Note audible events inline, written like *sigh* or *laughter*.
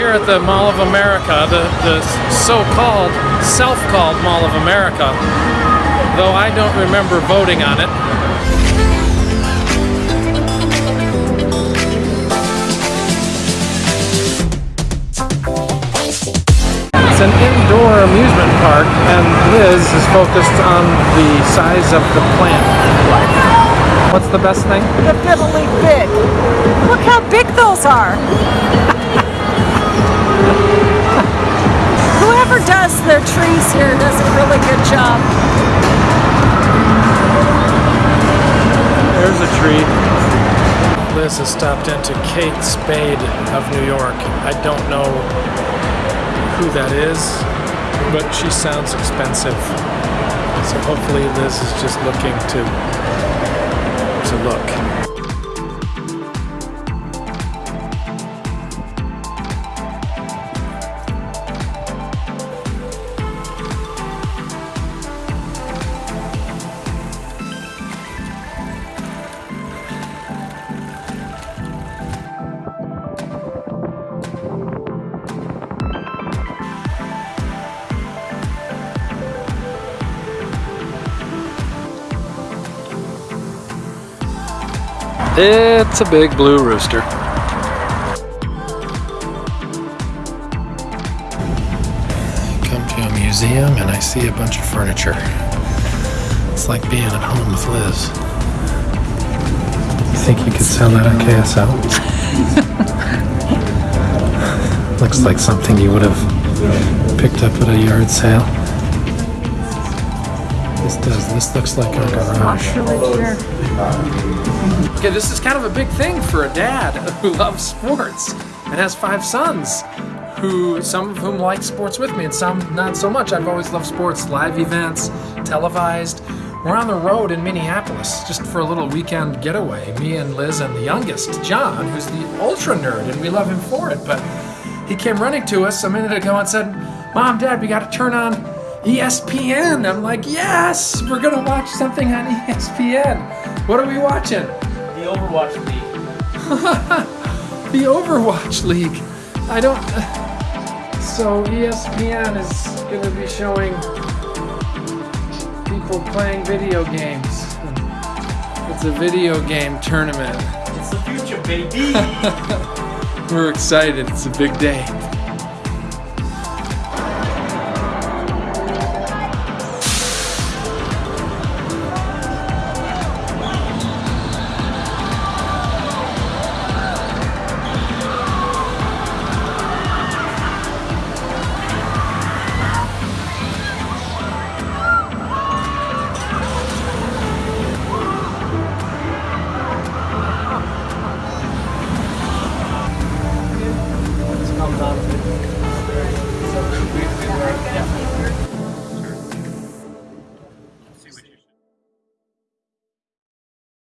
here at the Mall of America, the, the so-called, self-called Mall of America, though I don't remember voting on it. It's an indoor amusement park, and Liz is focused on the size of the plant life. What's the best thing? The fiddly big. Look how big those are. Whoever does their trees here does a really good job. There's a tree. Liz has stopped into Kate Spade of New York. I don't know who that is, but she sounds expensive. So hopefully Liz is just looking to to look. It's a big blue rooster. I come to a museum and I see a bunch of furniture. It's like being at home with Liz. You think you could sell that on KSL? *laughs* Looks like something you would have picked up at a yard sale. This does. This looks like our garage. Okay, this is kind of a big thing for a dad who *laughs* loves sports and has five sons who some of whom like sports with me and some not so much. I've always loved sports, live events, televised. We're on the road in Minneapolis just for a little weekend getaway. Me and Liz and the youngest, John, who's the ultra nerd, and we love him for it. But he came running to us a minute ago and said, Mom, Dad, we got to turn on ESPN. I'm like, yes, we're gonna watch something on *laughs* ESPN. What are we watching? The Overwatch League. *laughs* the Overwatch League. I don't. So ESPN is going to be showing people playing video games. It's a video game tournament. It's the future, baby. *laughs* We're excited. It's a big day.